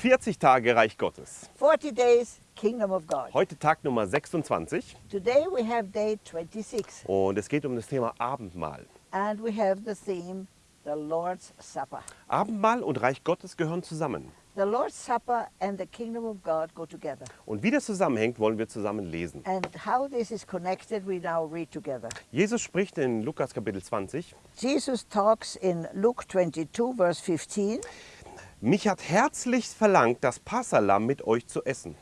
40 Tage Reich Gottes. 40 days, Kingdom of God. Heute Tag Nummer 26 Today we have day 26, und es geht um das Thema Abendmahl. and we have the theme, the Lord's Supper. Abendmahl und Reich Gottes gehören zusammen. The Lord's Supper and the Kingdom of God go together. Und wie das zusammenhängt, wollen wir zusammen lesen. And how this is connected, we now read together. Jesus spricht in Lukas Kapitel 20, Jesus talks in Luke 22, verse 15, mich hat herzlichst verlangt, das Passalam mit euch zu essen.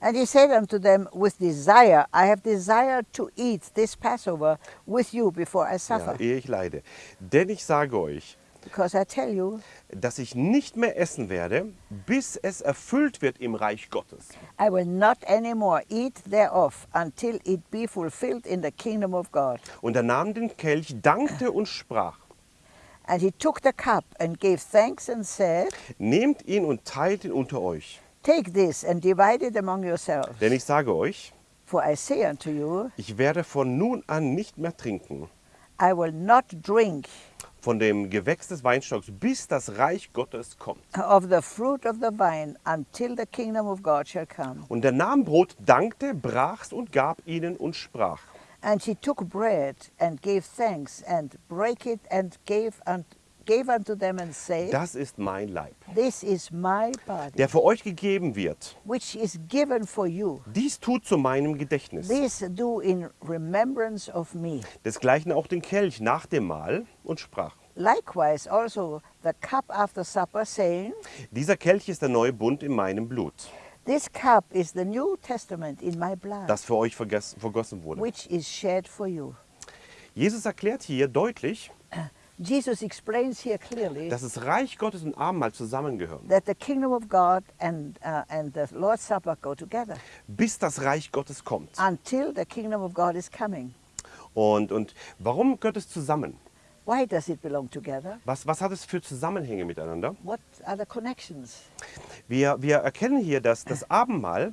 and he said unto them, With desire, I have desired to eat this Passover with you before I Ja, suffer. ehe ich leide. Denn ich sage euch, Because I tell you, dass ich nicht mehr essen werde, bis es erfüllt wird im Reich Gottes. I will not anymore eat thereof until it be fulfilled in the kingdom of God. Und er nahm den Kelch, dankte und sprach, And he took the cup and gave thanks and said, nehmt ihn und teilt ihn unter euch. Take this and divide it among yourselves. Denn ich sage euch, For I say unto you, ich werde von nun an nicht mehr trinken I will not drink von dem Gewächs des Weinstocks, bis das Reich Gottes kommt. of the fruit of the vine until the kingdom of God shall come. Und er nahm Brot, dankte, brach's und gab ihnen und sprach. And he took bread and gave thanks and brake it and gave, un- gave unto them and said, Das ist mein Leib, This is my body, der für euch gegeben wird. which is given for you. Dies tut zu meinem Gedächtnis. This do in remembrance of me. Desgleichen auch den Kelch nach dem Mahl und sprach. Likewise also the cup after supper, saying, Dieser Kelch ist der neue Bund in meinem Blut, This cup is the New Testament in my blood, das für euch vergossen wurde. which is shed for you. Jesus erklärt hier deutlich, Jesus explains here clearly dass das Reich Gottes und Abendmahl zusammengehören, that the kingdom of God and, uh, and the Lord's Supper go together bis das Reich Gottes kommt. until the kingdom of God is coming. Und, und warum gehört es zusammen? Why does it belong together? Was, was hat es für Zusammenhänge miteinander? What are the connections? Wir, wir erkennen hier, dass das Abendmahl,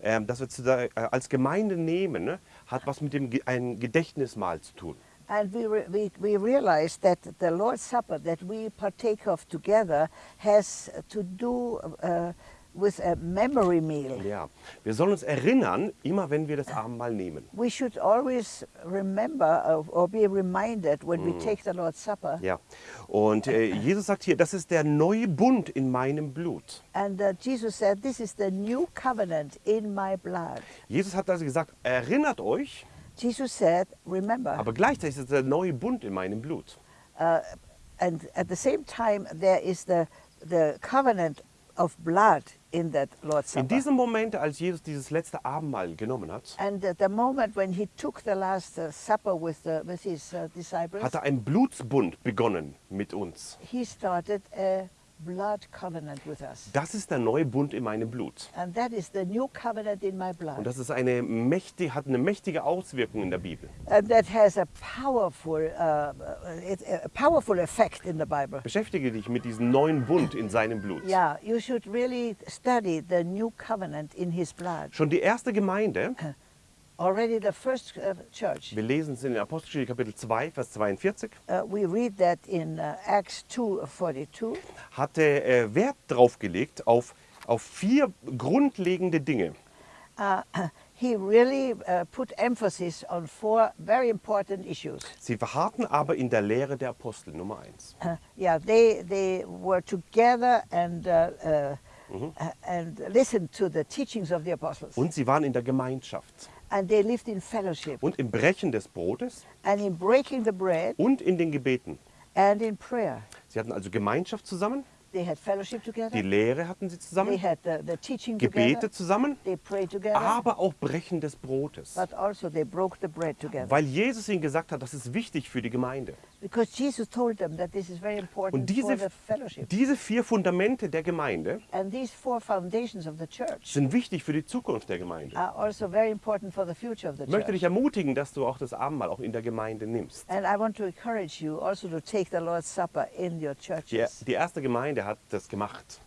ähm, das wir zu äh, als Gemeinde nehmen, ne, hat was mit dem ein Gedächtnismahl zu tun. And we, re- we, we realize that the Lord's Supper that we partake of together has to do uh, with a memory meal. Ja, wir sollen uns erinnern, immer wenn wir das Abendmahl nehmen. We should always remember uh, or be reminded when we take the Lord's Supper. Ja, und äh, Jesus sagt hier, das ist der neue Bund in meinem Blut. And uh, Jesus said, This is the new covenant in my blood. Jesus hat also gesagt, erinnert euch, Jesus said, Remember. aber gleichzeitig ist es der neue Bund in meinem Blut. Uh, and at the same time, there is the, the covenant of blood in that Lord's In Supper. diesem Moment, als Jesus dieses letzte Abendmahl genommen hat, And at the moment when he took the last uh, supper with, the, with his uh, disciples, hat er einen Blutsbund begonnen mit uns. he started a blood covenant with us. Das ist der neue Bund in meinem Blut. And that is the new covenant in my Und blood. das ist eine mächtig, hat eine mächtige Auswirkung in der Bibel. And that has a powerful, uh, a powerful effect in the Bible. Beschäftige dich mit diesem neuen Bund in seinem Blut. Yeah, you should really study the new covenant in his blood. Schon die erste Gemeinde, Already the first uh, church, wir lesen es in Apostelgeschichte Kapitel 2, Vers 42, uh, we read that in uh, Acts 2:42. hatte äh, Wert drauf gelegt auf, auf vier grundlegende Dinge. Uh, he really uh, put emphasis on four very important issues. Sie verharrten aber in der Lehre der Apostel, Nummer eins. Uh, yeah, they they were together and uh, uh, uh, and listened to the teachings of the apostles, Und sie waren in der Gemeinschaft. And they lived in fellowship Und im Brechen des Brotes and in breaking the bread und in den Gebeten. and in prayer. Sie hatten also Gemeinschaft zusammen, They had fellowship together. die Lehre hatten sie They zusammen, had the, the teaching Gebete together. zusammen, They prayed together, aber auch Brechen des Brotes. but also they broke the bread together. Weil Jesus ihnen gesagt hat, das ist wichtig für die Gemeinde. Because Jesus told them that this is very important Und diese, diese vier Fundamente der Gemeinde And these four foundations of the church sind wichtig für die Zukunft der Gemeinde. are also Ich möchte dich church. ermutigen, dass du auch das Abendmahl auch in der Gemeinde nimmst. And I want to encourage you also to take the Lord's Supper in your Die, churches. die erste Gemeinde hat das gemacht.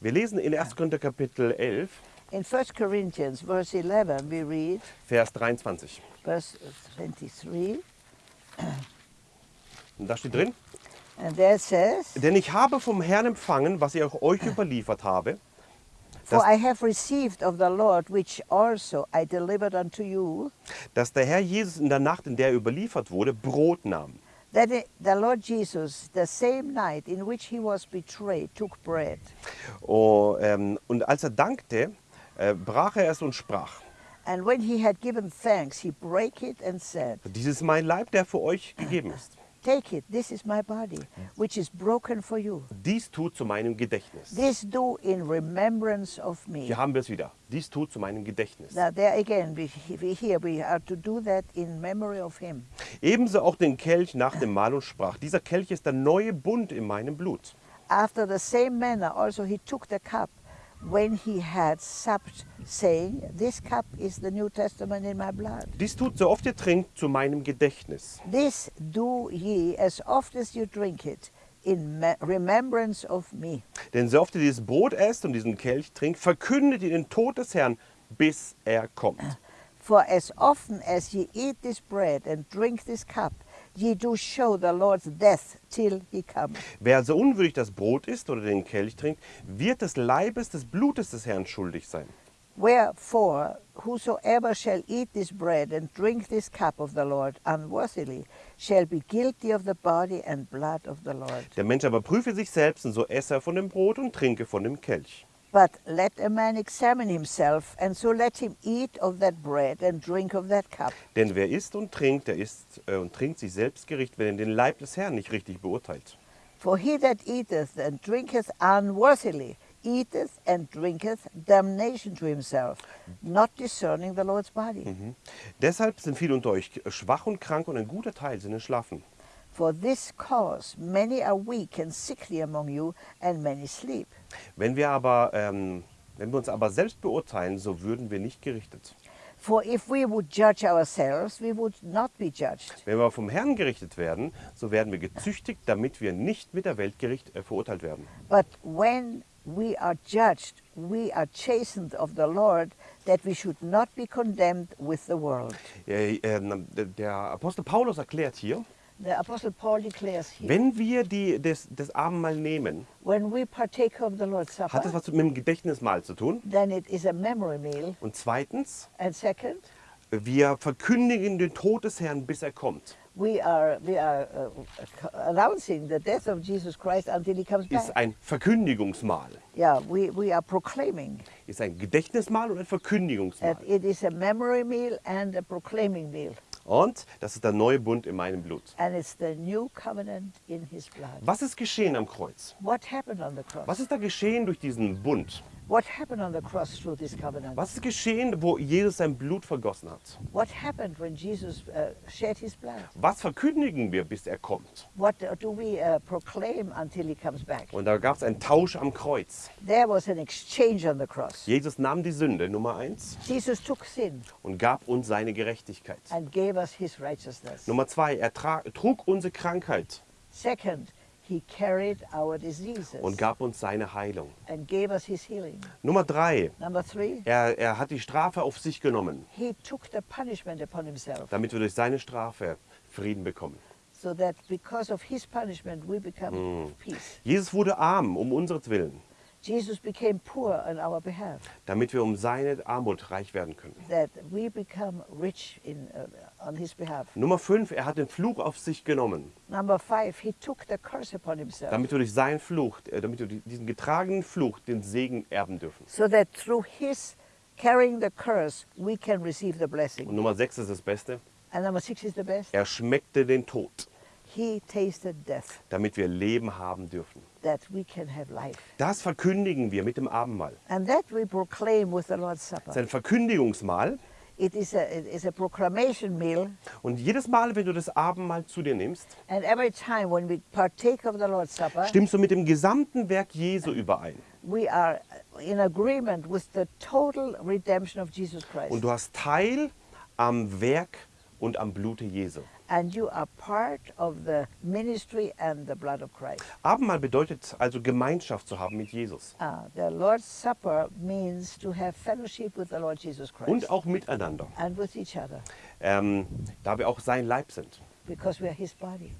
Wir lesen in 1. Korinther Kapitel 11, In 1 Corinthians, verse 11, we read, Vers 23. verse 23, Und da steht drin, says, Denn ich habe vom Herrn empfangen, was ich auch euch überliefert habe, For I have received of the Lord, which also I delivered unto you, dass der Herr Jesus in der Nacht, in der er überliefert wurde, Brot nahm. that the Lord Jesus, the same night in which he was betrayed, took bread. Oh, ähm, und als er dankte, äh, brach er es und sprach, And when he had given thanks, he brake it and said, dies ist mein Leib, der für euch gegeben ist. Take it, this is my body, which is broken for you. Dies tut zu meinem Gedächtnis. This do in remembrance of me. Hier haben wir es wieder. Dies tut zu meinem Gedächtnis. Now there again, we, we here we are to do that in memory of him. Ebenso auch den Kelch nach dem Mahl und sprach, dieser Kelch ist der neue Bund in meinem Blut. After the same manner also he took the cup when he had supped, saying, This cup is the New Testament in my blood. Dies tut, so oft ihr trinkt, zu meinem Gedächtnis. This do ye as oft as you drink it in me- remembrance of me. Denn so oft ihr dieses Brot esst und diesen Kelch trinkt, verkündet ihr den Tod des Herrn, bis er kommt. For as often as ye eat this bread and drink this cup, ye do show the Lord's death till he come. Wer also unwürdig das Brot isst oder den Kelch trinkt, wird des Leibes, des Blutes des Herrn schuldig sein. Wherefore, whosoever shall eat this bread and drink this cup of the Lord unworthily shall be guilty of the body and blood of the Lord. Der Mensch aber prüfe sich selbst, und so esse er von dem Brot und trinke von dem Kelch. But let a man examine himself, and so let him eat of that bread and drink of that cup. Denn wer isst und trinkt, der isst äh, und trinkt sich selbst Gericht, wenn er den Leib des Herrn nicht richtig beurteilt. For he that eateth and drinketh unworthily eateth and drinketh damnation to himself, not discerning the Lord's body. Mhm. Deshalb sind viele unter euch schwach und krank und ein guter Teil sind entschlafen. For this cause many are weak and sickly among you, and many sleep. Wenn wir aber, ähm, wenn wir uns aber selbst beurteilen, so würden wir nicht gerichtet. For if we would judge ourselves, we would not be judged. Wenn wir vom Herrn gerichtet werden, so werden wir gezüchtigt, damit wir nicht mit der Weltgericht äh, verurteilt werden. But when we are judged, we are chastened of the Lord, that we should not be condemned with the world. Äh, ähm, der Apostel Paulus erklärt hier, The Apostle Paul declares here, wenn wir die, das, das Abendmahl nehmen, when we partake of the Lord's hat Supper, das was mit dem Gedächtnismahl zu tun. then it is a memory meal. Und zweitens, And second, wir verkündigen den Tod des Herrn, bis er kommt. we are, we are uh, announcing the death of Jesus Christ until he comes Ist ein Verkündigungsmahl. Yeah, we, we are proclaiming Ist ein Gedächtnismahl und ein Verkündigungsmahl. that it is a memory meal and a proclaiming meal. Und das ist der neue Bund in meinem Blut. And it's the new covenant in his blood. Was ist geschehen am Kreuz? Was ist da geschehen durch diesen Bund? What happened on the cross through this covenant? Was ist geschehen, wo Jesus sein Blut vergossen hat? What happened when Jesus uh, shed his blood? Was verkündigen wir, bis er kommt? What do we uh, proclaim until he comes back? Und da gab es einen Tausch am Kreuz. There was an exchange on the cross. Jesus nahm die Sünde, Nummer eins, Jesus took sin und gab uns seine Gerechtigkeit. and gave us his righteousness. Nummer zwei, er trug unsere Krankheit Second, he carried our diseases und gab uns seine Heilung. and gave us his healing. Nummer drei, Number three, er, er hat die Strafe auf sich genommen, he took the punishment upon himself damit wir durch seine Strafe Frieden bekommen. so that because of his punishment we become peace. Jesus wurde arm um unseretwillen, Jesus became poor on our behalf, damit wir um seine Armut reich werden können. that we become rich in, uh, on his behalf. Nummer fünf, er hat den Fluch auf sich genommen, Number five, he took the curse upon himself, damit wir durch seinen Fluch, äh, damit wir die- diesen getragenen Fluch den Segen erben dürfen. so that through his carrying the curse, we can receive the Und blessing. Nummer sechs ist das Beste, And number six is the best. er schmeckte den Tod, He tasted death, damit wir Leben haben dürfen. that we can have life. Das verkündigen wir mit dem Abendmahl. And that we proclaim with the Lord's Es ist Supper. ein Verkündigungsmahl. It is a, it is a proclamation meal, Und jedes Mal, wenn du das Abendmahl zu dir nimmst, and every time when we partake of the Lord's Supper, stimmst du mit dem gesamten Werk Jesu überein. we are in agreement with the total redemption of Jesus Christ. Und du hast Teil am Werk und am Blute Jesu. And you are part of the ministry and the blood of Christ. Abendmahl bedeutet also Gemeinschaft zu haben mit Jesus. Uh, the Lord's Supper means to have fellowship with the Lord Jesus Christ Und auch miteinander, and with each other ähm, da wir auch sein Leib sind. because we are His body.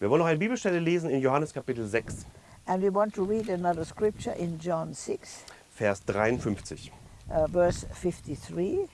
Wir wollen noch eine Bibelstelle lesen in Johannes Kapitel 6, And we want to read another scripture in John 6, Vers 53. uh, verse 53.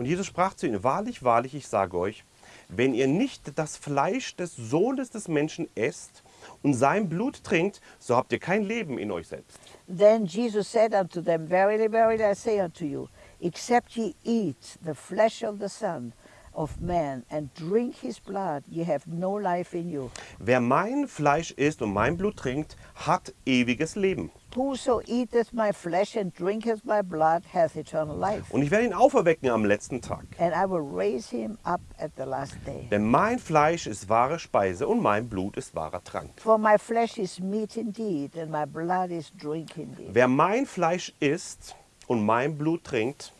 Und Jesus sprach zu ihnen, wahrlich, wahrlich, ich sage euch, wenn ihr nicht das Fleisch des Sohnes des Menschen esst und sein Blut trinkt, so habt ihr kein Leben in euch selbst. Then Jesus said unto them, Verily, verily, I say unto you, except ye eat the flesh of the Son of Man and drink his blood, ye have no life in you. Wer mein Fleisch isst und mein Blut trinkt, hat ewiges Leben. Whoso eateth my flesh and drinketh my blood hath eternal life. Und ich werde ihn auferwecken am letzten Tag. And I will raise him up at the last day. Denn mein Fleisch ist wahre Speise und mein Blut ist wahrer Trank. For my flesh is meat indeed, and my blood is drink indeed. Wer mein Fleisch isst und mein Blut trinkt,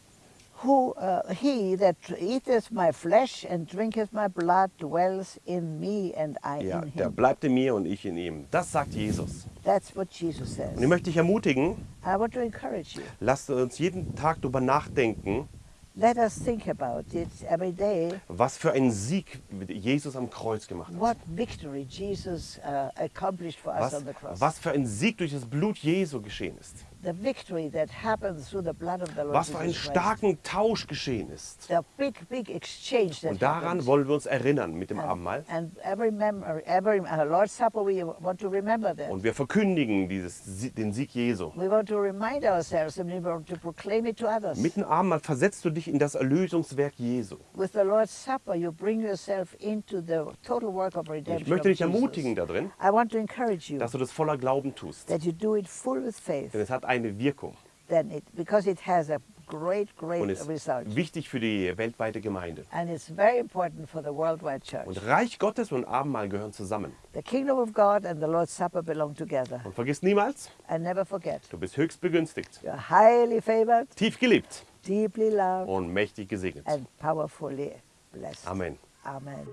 Who uh, he that eateth my flesh and drinketh my blood dwells in me, and I ja, in der him. bleibt in mir und ich in ihm. Das sagt Jesus. That's what Jesus says. Und ich möchte dich ermutigen, I want to encourage you. lasst uns jeden Tag darüber nachdenken, Let us think about it every day. was für einen Sieg Jesus am Kreuz gemacht hat. What victory Jesus uh, accomplished for us Was, on the cross. was für ein Sieg durch das Blut Jesu geschehen ist. The victory that happens through the blood of the Lord Was für einen starken Tausch geschehen ist. Und daran wollen wir uns erinnern mit dem Abendmahl. uh. Und wir verkündigen dieses, den Sieg Jesu. Mit dem Abendmahl versetzt du dich in das Erlösungswerk Jesu. With the Lord's Supper, you bring yourself into the total work of Und redemption. ich möchte dich ermutigen darin, I want to encourage you dass du das voller Glauben tust. that you do it full with faith, Denn es hat eine Wirkung it, it a great, und great ist result. wichtig für die weltweite Gemeinde. And it's very important for the worldwide church. Und Reich Gottes und Abendmahl gehören zusammen. The kingdom of God and the Lord's Supper belong together. Und vergiss niemals, du bist höchst begünstigt, you're highly favored, tief geliebt loved, und mächtig gesegnet. and powerfully blessed. Amen. Amen.